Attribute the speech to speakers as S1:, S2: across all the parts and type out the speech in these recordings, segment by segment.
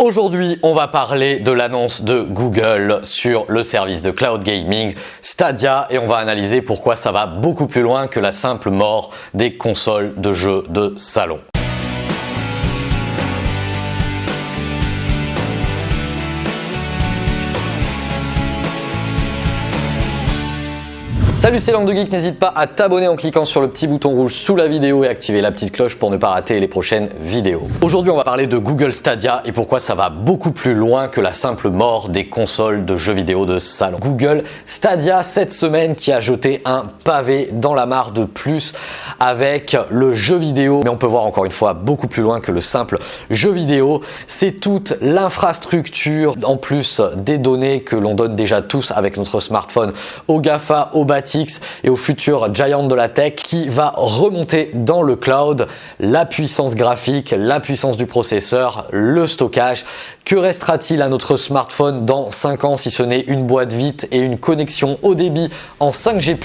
S1: Aujourd'hui, on va parler de l'annonce de Google sur le service de cloud gaming Stadia et on va analyser pourquoi ça va beaucoup plus loin que la simple mort des consoles de jeux de salon. Salut c'est Langue de Geek, n'hésite pas à t'abonner en cliquant sur le petit bouton rouge sous la vidéo et activer la petite cloche pour ne pas rater les prochaines vidéos. Aujourd'hui on va parler de Google Stadia et pourquoi ça va beaucoup plus loin que la simple mort des consoles de jeux vidéo de salon. Google Stadia cette semaine qui a jeté un pavé dans la mare de plus avec le jeu vidéo mais on peut voir encore une fois beaucoup plus loin que le simple jeu vidéo. C'est toute l'infrastructure en plus des données que l'on donne déjà tous avec notre smartphone au GAFA, au et au futur giant de la tech qui va remonter dans le cloud la puissance graphique, la puissance du processeur, le stockage. Que restera-t-il à notre smartphone dans 5 ans si ce n'est une boîte vite et une connexion haut débit en 5G+.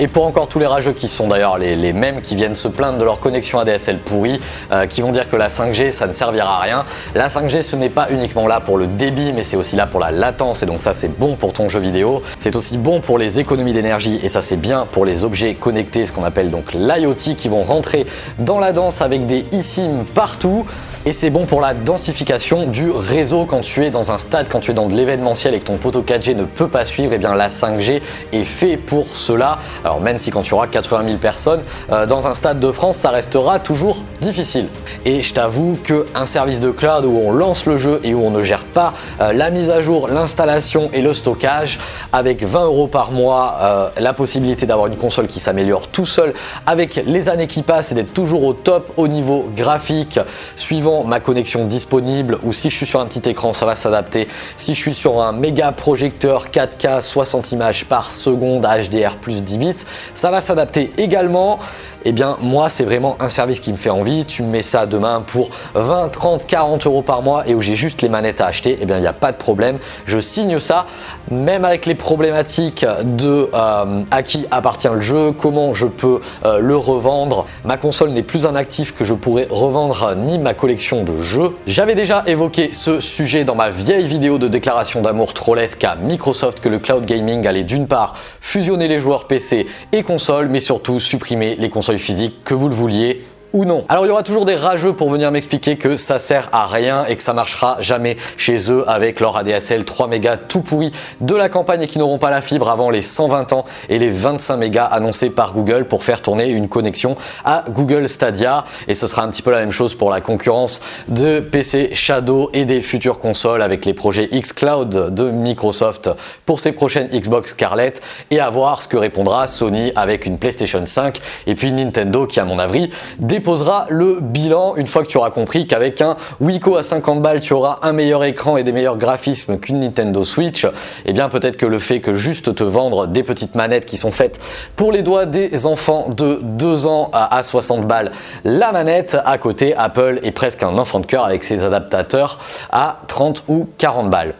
S1: Et pour encore tous les rageux qui sont d'ailleurs les, mêmes qui viennent se plaindre de leur connexion ADSL pourrie, euh, qui vont dire que la 5G ça ne servira à rien. La 5G ce n'est pas uniquement là pour le débit mais c'est aussi là pour la latence et donc ça c'est bon pour ton jeu vidéo. C'est aussi bon pour les économies d'énergie et ça c'est bien pour les objets connectés, ce qu'on appelle donc l'IoT qui vont rentrer dans la danse avec des eSIM partout et c'est bon pour la densification du réseau quand tu es dans un stade, quand tu es dans de l'événementiel et que ton poteau 4G ne peut pas suivre, et eh bien la 5G est fait pour cela. Alors même si quand tu auras 80 000 personnes euh, dans un stade de France, ça restera toujours difficile. Et je t'avoue qu'un service de cloud où on lance le jeu et où on ne gère pas euh, la mise à jour, l'installation et le stockage, avec 20 euros par mois, euh, la possibilité d'avoir une console qui s'améliore tout seul avec les années qui passent et d'être toujours au top au niveau graphique, suivant ma connexion disponible ou si je suis sur un petit écran, ça va s'adapter. Si je suis sur un méga projecteur 4K 60 images par seconde HDR plus 10 bits, ça va s'adapter également eh bien moi c'est vraiment un service qui me fait envie. Tu me mets ça demain pour 20, 30, 40 euros par mois et où j'ai juste les manettes à acheter, eh bien il n'y a pas de problème. Je signe ça, même avec les problématiques de euh, à qui appartient le jeu, comment je peux euh, le revendre. Ma console n'est plus un actif que je pourrais revendre ni ma collection de jeux. J'avais déjà évoqué ce sujet dans ma vieille vidéo de déclaration d'amour trollesque à Microsoft que le cloud gaming allait d'une part fusionner les joueurs PC et consoles, mais surtout supprimer les consoles physique, que vous le vouliez ou non. Alors il y aura toujours des rageux pour venir m'expliquer que ça sert à rien et que ça marchera jamais chez eux avec leur ADSL 3 mégas tout pourri de la campagne et qui n'auront pas la fibre avant les 120 ans et les 25 mégas annoncés par Google pour faire tourner une connexion à Google Stadia et ce sera un petit peu la même chose pour la concurrence de PC Shadow et des futures consoles avec les projets xCloud de Microsoft pour ses prochaines Xbox Scarlett et à voir ce que répondra Sony avec une PlayStation 5 et puis Nintendo qui à mon avis déposera le bilan une fois que tu auras compris qu'avec un Wiko à 50 balles, tu auras un meilleur écran et des meilleurs graphismes qu'une Nintendo Switch. Et eh bien peut-être que le fait que juste te vendre des petites manettes qui sont faites pour les doigts des enfants de 2 ans à 60 balles, la manette à côté Apple est presque un enfant de cœur avec ses adaptateurs à 30 ou 40 balles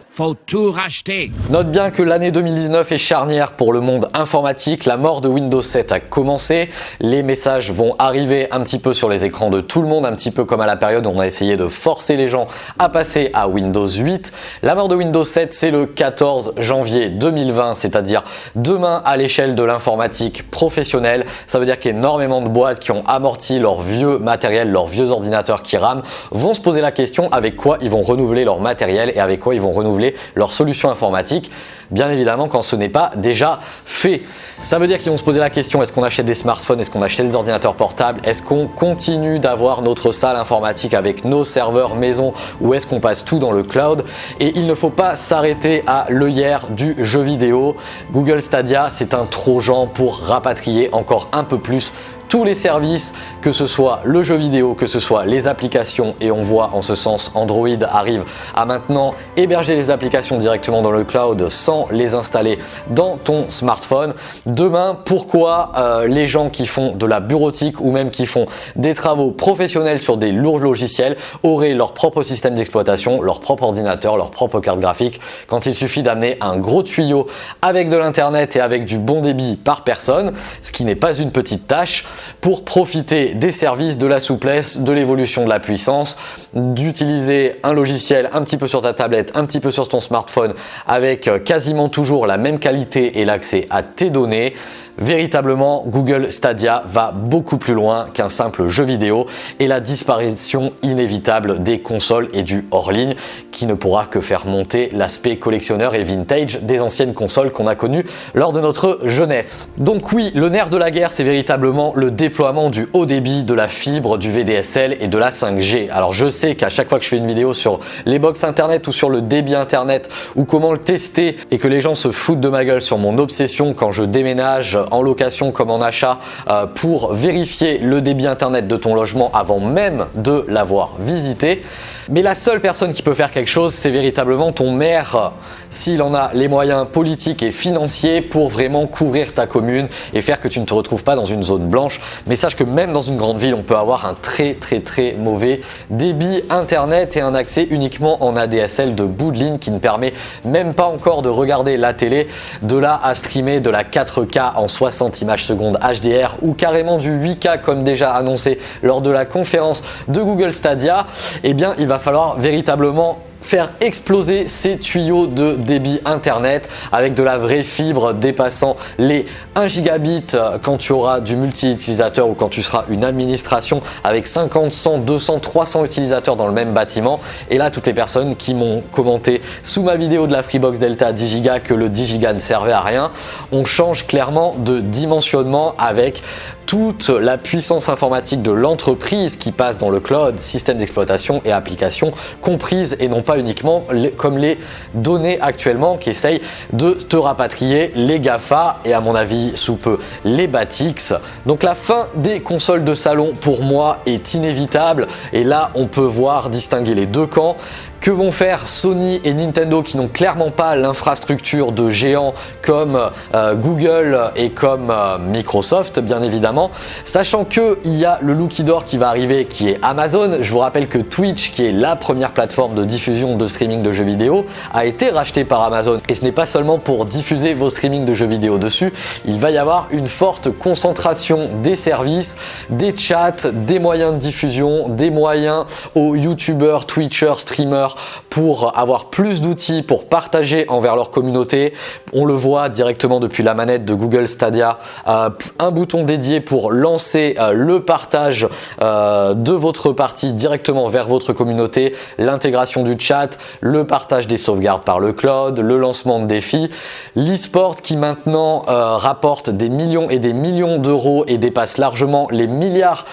S1: tout racheter. Note bien que l'année 2019 est charnière pour le monde informatique. La mort de Windows 7 a commencé. Les messages vont arriver un petit peu sur les écrans de tout le monde, un petit peu comme à la période où on a essayé de forcer les gens à passer à Windows 8. La mort de Windows 7, c'est le 14 janvier 2020, c'est-à-dire demain à l'échelle de l'informatique professionnelle. Ça veut dire qu'énormément de boîtes qui ont amorti leur vieux matériel, leurs vieux ordinateurs qui rament, vont se poser la question avec quoi ils vont renouveler leur matériel et avec quoi ils vont renouveler leur solution informatique, bien évidemment quand ce n'est pas déjà fait. Ça veut dire qu'ils vont se poser la question, est-ce qu'on achète des smartphones, est-ce qu'on achète des ordinateurs portables, est-ce qu'on continue d'avoir notre salle informatique avec nos serveurs maison ou est-ce qu'on passe tout dans le cloud? Et il ne faut pas s'arrêter à l'œillère du jeu vidéo. Google Stadia, c'est un trojan pour rapatrier encore un peu plus tous les services, que ce soit le jeu vidéo, que ce soit les applications et on voit en ce sens Android arrive à maintenant héberger les applications directement dans le cloud sans les installer dans ton smartphone. Demain, pourquoi euh, les gens qui font de la bureautique ou même qui font des travaux professionnels sur des lourds logiciels auraient leur propre système d'exploitation, leur propre ordinateur, leur propre carte graphique quand il suffit d'amener un gros tuyau avec de l'internet et avec du bon débit par personne, ce qui n'est pas une petite tâche pour profiter des services, de la souplesse, de l'évolution de la puissance, d'utiliser un logiciel un petit peu sur ta tablette, un petit peu sur ton smartphone avec quasiment toujours la même qualité et l'accès à tes données Véritablement, Google Stadia va beaucoup plus loin qu'un simple jeu vidéo et la disparition inévitable des consoles et du hors-ligne qui ne pourra que faire monter l'aspect collectionneur et vintage des anciennes consoles qu'on a connues lors de notre jeunesse. Donc oui, le nerf de la guerre, c'est véritablement le déploiement du haut débit, de la fibre, du VDSL et de la 5G. Alors je sais qu'à chaque fois que je fais une vidéo sur les box internet ou sur le débit internet ou comment le tester et que les gens se foutent de ma gueule sur mon obsession quand je déménage en location comme en achat euh, pour vérifier le débit internet de ton logement avant même de l'avoir visité. Mais la seule personne qui peut faire quelque chose, c'est véritablement ton maire, s'il en a les moyens politiques et financiers pour vraiment couvrir ta commune et faire que tu ne te retrouves pas dans une zone blanche. Mais sache que même dans une grande ville, on peut avoir un très très très mauvais débit internet et un accès uniquement en ADSL de bout de ligne qui ne permet même pas encore de regarder la télé, de là à streamer de la 4K en 60 images secondes HDR ou carrément du 8K comme déjà annoncé lors de la conférence de Google Stadia, eh bien il va falloir véritablement faire exploser ces tuyaux de débit internet avec de la vraie fibre dépassant les 1 gigabit quand tu auras du multi-utilisateur ou quand tu seras une administration avec 50, 100, 200, 300 utilisateurs dans le même bâtiment. Et là, toutes les personnes qui m'ont commenté sous ma vidéo de la Freebox Delta 10 Go que le 10 Go ne servait à rien, on change clairement de dimensionnement avec toute la puissance informatique de l'entreprise qui passe dans le cloud, système d'exploitation et applications comprises et non pas uniquement comme les données actuellement qui essayent de te rapatrier les GAFA et à mon avis sous peu les Batix. Donc la fin des consoles de salon pour moi est inévitable et là on peut voir distinguer les deux camps. Que vont faire Sony et Nintendo qui n'ont clairement pas l'infrastructure de géants comme euh, Google et comme euh, Microsoft bien évidemment, sachant qu'il y a le Lucky Door qui va arriver qui est Amazon. Je vous rappelle que Twitch qui est la première plateforme de diffusion de streaming de jeux vidéo a été racheté par Amazon. Et ce n'est pas seulement pour diffuser vos streamings de jeux vidéo dessus, il va y avoir une forte concentration des services, des chats, des moyens de diffusion, des moyens aux youtubeurs, twitchers, streamers pour avoir plus d'outils pour partager envers leur communauté. On le voit directement depuis la manette de Google Stadia, euh, un bouton dédié pour lancer euh, le partage euh, de votre partie directement vers votre communauté, l'intégration du chat, le partage des sauvegardes par le cloud, le lancement de défis, l'e-sport qui maintenant rapporte des millions et des millions d'euros et dépasse largement les milliards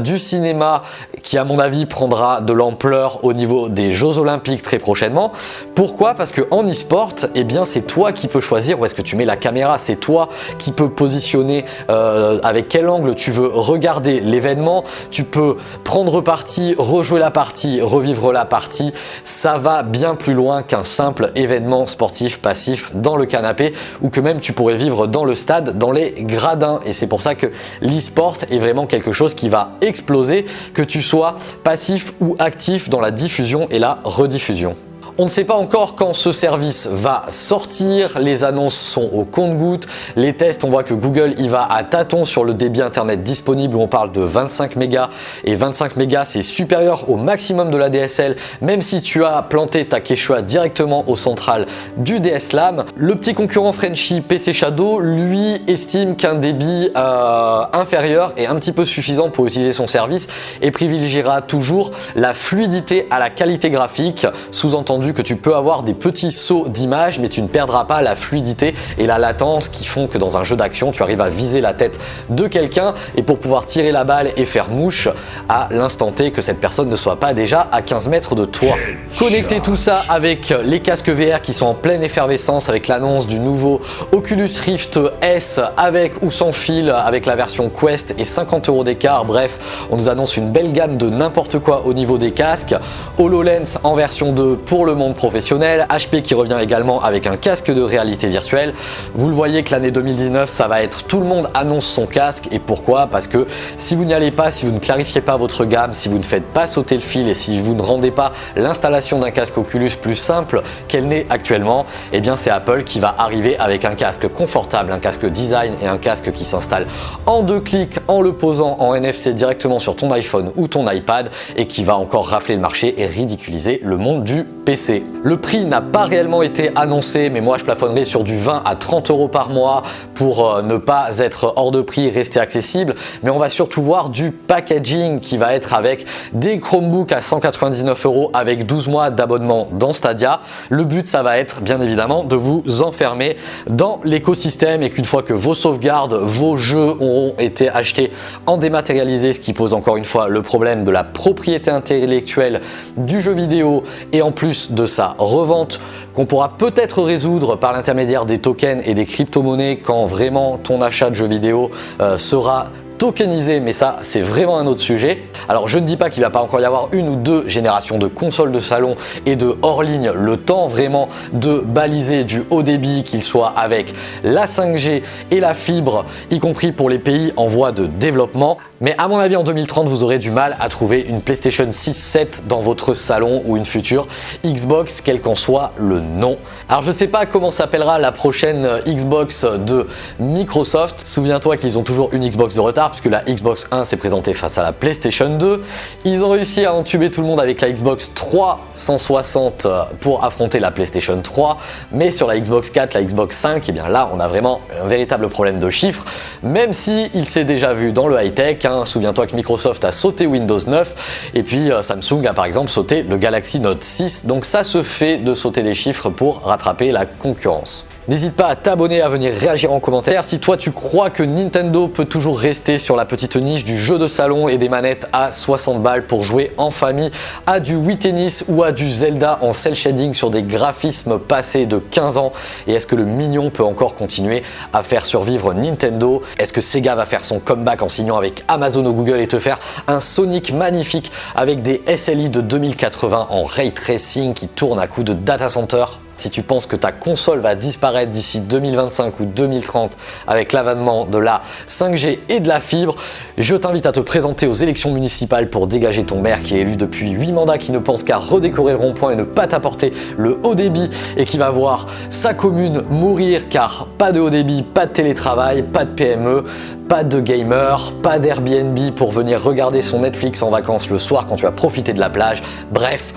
S1: du cinéma qui à mon avis prendra de l'ampleur au niveau des Jeux Très prochainement. Pourquoi? Parce que en e-sport, eh bien c'est toi qui peux choisir où est-ce que tu mets la caméra, c'est toi qui peux positionner euh, avec quel angle tu veux regarder l'événement, tu peux prendre parti, rejouer la partie, revivre la partie, ça va bien plus loin qu'un simple événement sportif passif dans le canapé ou que même tu pourrais vivre dans le stade, dans les gradins. Et c'est pour ça que l'e-sport est vraiment quelque chose qui va exploser, que tu sois passif ou actif dans la diffusion. Et la rediffusion. On ne sait pas encore quand ce service va sortir, les annonces sont au compte-gouttes, les tests on voit que Google y va à tâtons sur le débit internet disponible. On parle de 25 mégas. Et 25 mégas c'est supérieur au maximum de la DSL même si tu as planté ta Quechua directement au central du DSLAM. Le petit concurrent Frenchy PC Shadow lui estime qu'un débit euh, inférieur est un petit peu suffisant pour utiliser son service et privilégiera toujours la fluidité à la qualité graphique. Sous-entendu que tu peux avoir des petits sauts d'image mais tu ne perdras pas la fluidité et la latence qui font que dans un jeu d'action tu arrives à viser la tête de quelqu'un et pour pouvoir tirer la balle et faire mouche à l'instant T que cette personne ne soit pas déjà à 15 mètres de toi. Connecter tout ça avec les casques VR qui sont en pleine effervescence avec l'annonce du nouveau Oculus Rift S avec ou sans fil avec la version Quest et 50 euros d'écart. Bref, on nous annonce une belle gamme de n'importe quoi au niveau des casques. HoloLens en version 2 pour le le monde professionnel, HP qui revient également avec un casque de réalité virtuelle. Vous le voyez que l'année 2019, ça va être tout le monde annonce son casque et pourquoi? Parce que si vous n'y allez pas, si vous ne clarifiez pas votre gamme, si vous ne faites pas sauter le fil et si vous ne rendez pas l'installation d'un casque Oculus plus simple qu'elle n'est actuellement, eh bien c'est Apple qui va arriver avec un casque confortable, un casque design et un casque qui s'installe en deux clics en le posant en NFC directement sur ton iPhone ou ton iPad et qui va encore rafler le marché et ridiculiser le monde du PC. Le prix n'a pas réellement été annoncé, mais moi je plafonnerai sur du 20 à 30 euros par mois pour euh, ne pas être hors de prix, rester accessible. Mais on va surtout voir du packaging qui va être avec des Chromebooks à 199 euros avec 12 mois d'abonnement dans Stadia. Le but, ça va être bien évidemment de vous enfermer dans l'écosystème et qu'une fois que vos sauvegardes, vos jeux auront été achetés en dématérialisé, ce qui pose encore une fois le problème de la propriété intellectuelle du jeu vidéo et en plus de sa revente qu'on pourra peut-être résoudre par l'intermédiaire des tokens et des crypto-monnaies quand vraiment ton achat de jeux vidéo euh, sera tokenisé, mais ça c'est vraiment un autre sujet. Alors je ne dis pas qu'il va pas encore y avoir une ou deux générations de consoles de salon et de hors ligne, le temps vraiment de baliser du haut débit, qu'il soit avec la 5G et la fibre, y compris pour les pays en voie de développement. Mais à mon avis en 2030 vous aurez du mal à trouver une PlayStation 6 7 dans votre salon ou une future Xbox, quel qu'en soit le nom. Alors je ne sais pas comment s'appellera la prochaine Xbox de Microsoft. Souviens-toi qu'ils ont toujours une Xbox de retard puisque la Xbox 1 s'est présentée face à la PlayStation 2. Ils ont réussi à entuber tout le monde avec la Xbox 360 pour affronter la PlayStation 3. Mais sur la Xbox 4, la Xbox 5, et eh bien là on a vraiment un véritable problème de chiffres. Même si il s'est déjà vu dans le high-tech, hein. souviens-toi que Microsoft a sauté Windows 9 et puis euh, Samsung a par exemple sauté le Galaxy Note 6. Donc ça se fait de sauter des chiffres pour rattraper la concurrence. N'hésite pas à t'abonner, à venir réagir en commentaire. Si toi tu crois que Nintendo peut toujours rester sur la petite niche du jeu de salon et des manettes à 60 balles pour jouer en famille à du Wii Tennis ou à du Zelda en cel shading sur des graphismes passés de 15 ans et est-ce que le mignon peut encore continuer à faire survivre Nintendo? Est-ce que Sega va faire son comeback en signant avec Amazon ou Google et te faire un Sonic magnifique avec des SLI de 2080 en ray tracing qui tourne à coup de data center? Si tu penses que ta console va disparaître d'ici 2025 ou 2030 avec l'avènement de la 5G et de la fibre, je t'invite à te présenter aux élections municipales pour dégager ton maire qui est élu depuis 8 mandats, qui ne pense qu'à redécorer le rond-point et ne pas t'apporter le haut débit et qui va voir sa commune mourir car pas de haut débit, pas de télétravail, pas de PME, pas de gamer, pas d'Airbnb pour venir regarder son Netflix en vacances le soir quand tu as profité de la plage. Bref,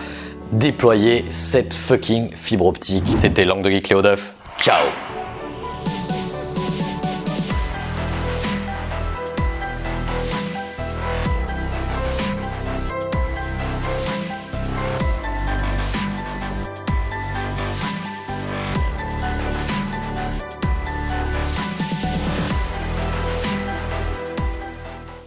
S1: déployer cette fucking fibre optique. C'était Langue de Geek Léo Ciao